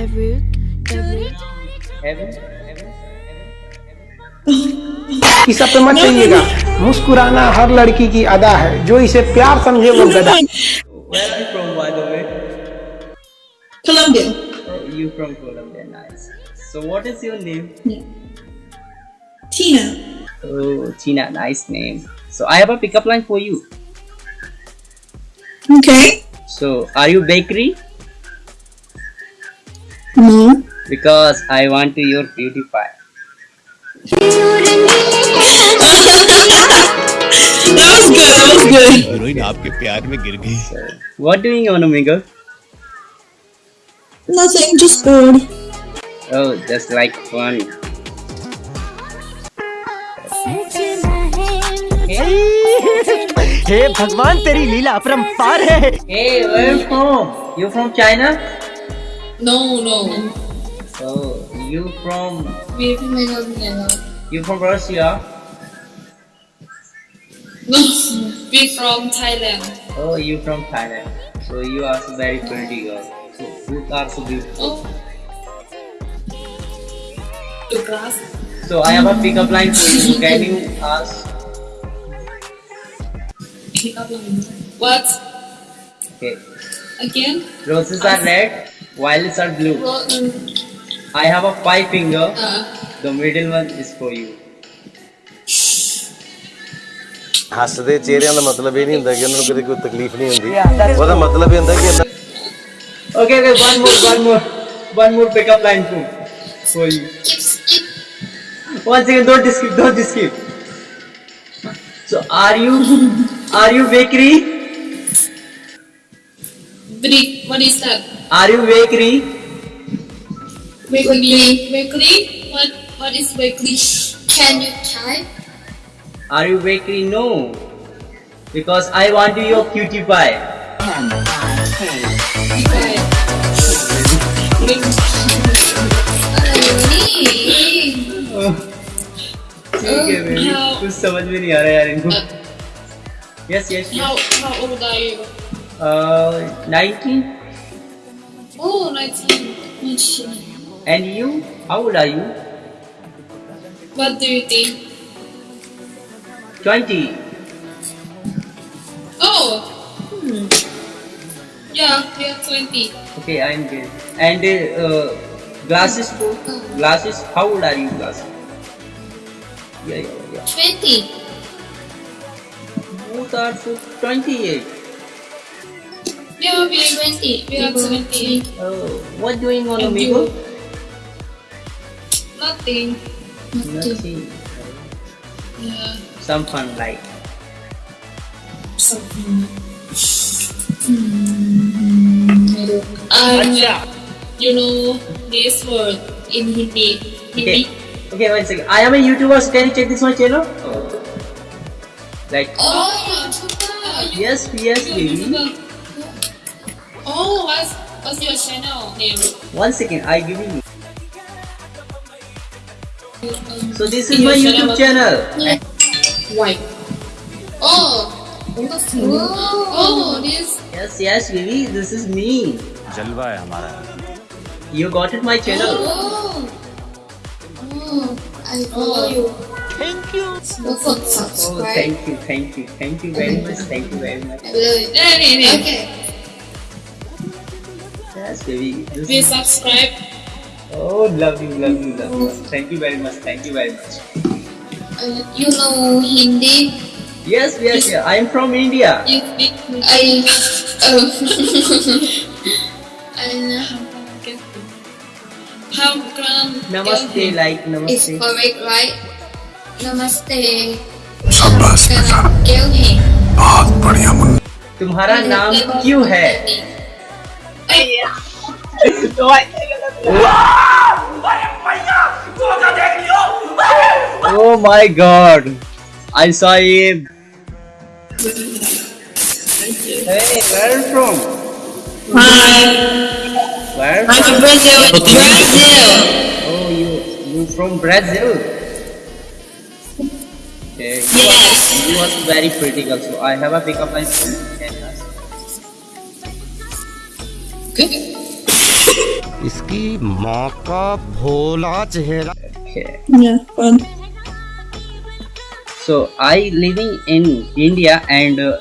Heaven? Heaven? पे मत चाहिएगा मुस्कुराना हर लड़की की अदा है जो इसे प्यार समझे वो गदा Where are you from, by the way? Colombia. Oh, you from Colombia, nice. So, what is your name? Yeah. Tina. Oh, Tina, nice name. So, I have a pickup line for you. Okay. So, are you bakery? No. Because I want to your beauty pie. That was good. That was good. Heroine आपके प्यार में गिर गई what doing on Amigo? Nothing. Just bored. Oh, just like fun. हे भगवान तेरी लीला अपरंपार है Hey, where you from? You from China? No, no. So, you from We're from Colombia. you from Russia? No. We're from Thailand. Oh, you from Thailand. So you are so very pretty girl. So you are so beautiful. Oh. The grass. So I have a pickup line for you. Can you ask? Pick up line. What? Okay. Again? Roses are red, violets are blue. Uh, I have a five finger. uh, The middle one is for you. ਹੱਸਦੇ ਚਿਹਰਿਆਂ ਦਾ ਮਤਲਬ ਇਹ ਨਹੀਂ ਹੁੰਦਾ ਕਿ ਉਹਨਾਂ ਨੂੰ ਕਦੇ ਕੋਈ ਤਕਲੀਫ ਨਹੀਂ ਹੁੰਦੀ ਉਹਦਾ ਮਤਲਬ ਇਹ ਹੁੰਦਾ ਕਿ ਅੰਦਰ Okay, okay, one more, one more, one more pickup line for, for you. One second, don't skip, don't skip. So are you, are you bakery? brick. What is that? Are you bakery? Bakery. Bakery? What? What is bakery? Can you type? Are you bakery? No. Because I want your cutie pie. ठीक है baby how- कुछ समझ में नहीं आ रहा यार इनको yes yes How how old are you? Nineteen Oh, 19. And you? How old are you? What do you think? 20. Oh! Hmm. Yeah, you're 20. Okay, I'm good. And uh, glasses, for glasses, how old are you, glasses? Yeah, yeah, yeah. 20. Both are 28. We are 20. We are 17. oh what doing on And amigo you? Nothing. nothing Yeah. some fun like Something. Um, you know this word in Hindi. Hindi. Okay. Okay, one second. I am a YouTuber, so can you check this my channel? Like, Oh, YouTuber. You yes, yes, baby. YouTuber. Oh, what's what's your channel name? One second, I give you. Um, So this is in my your YouTube channel. White. Oh. Oh, this. Yes, yes, baby. This is me. जलवा है हमारा You got it, my channel. Oh. Oh, I follow you. Thank you. Don't Oh, subscribe. thank you, thank you, thank you very much, thank you very much. Okay. Yes, baby. Please subscribe. oh, love you, love you, love you. Thank you very much, thank you very much. Uh, you know Hindi? Yes, yes, yeah. I am from India. You speak I uh, I how come Namaste, like It's namaste. correct, right? Namaste. शाबाश बेटा क्यों है तुम्हारा नाम क्यों है? Oh my god! I saw him. Hey, where are you from? Where? I'm from Brazil. Oh, Brazil. Oh, you you from Brazil? Okay. Yes. You are very pretty girl. So I have a pickup line. इसकी माँ का भोला चेहरा Okay. Yeah, fun. So I living in India and uh,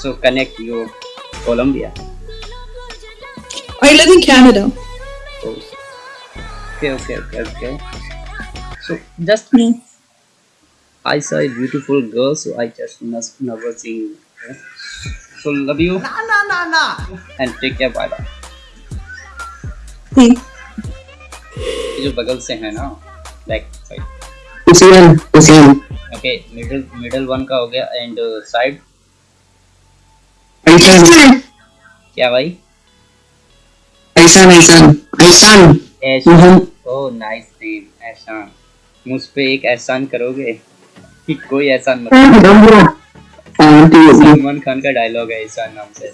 so connect you Colombia. I live in Canada. So, okay, okay, okay, okay. So just Yeah. I saw a beautiful girl, so I just must never seen. her. So love you. ना ना ना ना and take care. Bye bye. जो बगल से है ना back side Usian, Usian, okay middle middle one का हो गया एंड साइड Aisan, क्या भाई? Aisan. Aishan Mhm. Oh nice name Aishan मुझ पे एक एहसान करोगे? कि कोई एहसान मत. Santi, सलमान खान का डायलॉग है एहसान नाम से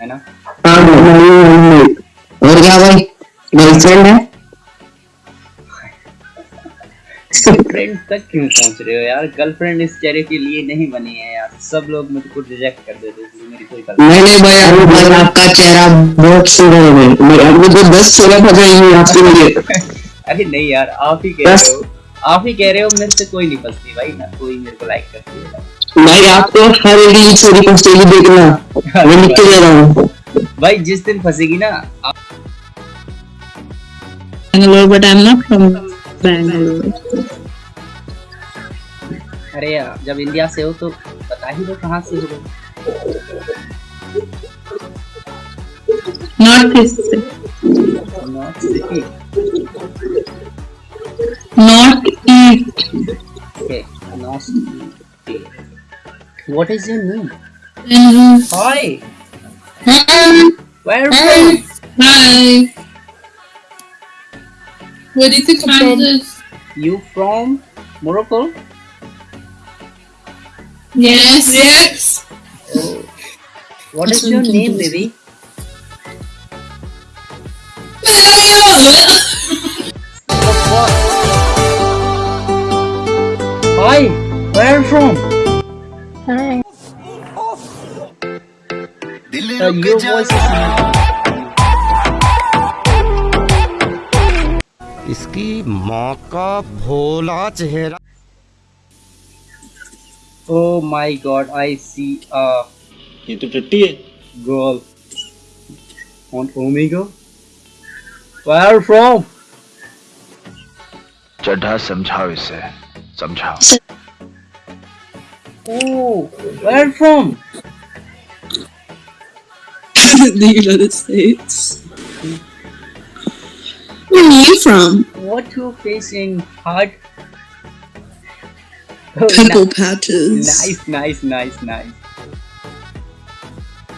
है ना? और क्या भाई? गर्लफ्रेंड है फ्रेंड तक क्यों पहुँच रहे हो यार? गर्लफ्रेंड इस चेहरे के लिए नहीं बनी है यार। सब लोग मुझको रिजेक्ट कर देते हैं मेरी कोई नहीं। नहीं भाई अभी आपका चेहरा बहुत सुंदर है भाई। मैं आपको तो दस चेहरा फंसाएँगे आपके लिए। अरे नहीं यार आप ही कह रहे हो। आप ही कह रहे हो मेरे से कोई नहीं फंसती भाई। ना कोई मेरे को लाइक करती है। भाई आपको हर एक छोरी फंसेगी देखना। मैं लिख के दे रहा हूँ। भाई जिस दिन फंसेगी ना आप Bangalore but I am not from Bangalore अरे जब इंडिया से हो तो बता ही दो कहाँ से हो। नॉर्थ ईस्ट से। North east okay north what is your name hi hi where are Where did you come from? You from Morocco? Yes. Yes. Oh. What That's is your name, baby? Hi, where are you from? Hi. Uh, your voice is इसकी माँ का भोला चेहरा। ओ माई God आई सी ये तो टट्टी है। Girl on omega where from चढ़ा समझाओ इसे समझाओ। ओ where from the United States Where are you from? What you facing hard? Oh, patches. Nice, nice, nice, nice.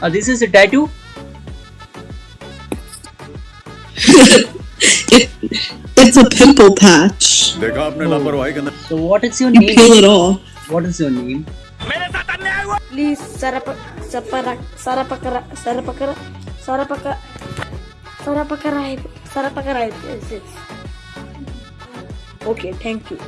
Oh, this is a tattoo? it, it's a pimple patch. Oh. So what is your you name? peel it off. What is your name? Please, Sarapa, Sarapa, Sarapakara, Sarapakara, Sarapakara, Sarapakara sarapakarai. Yes, yes. Okay, thank you.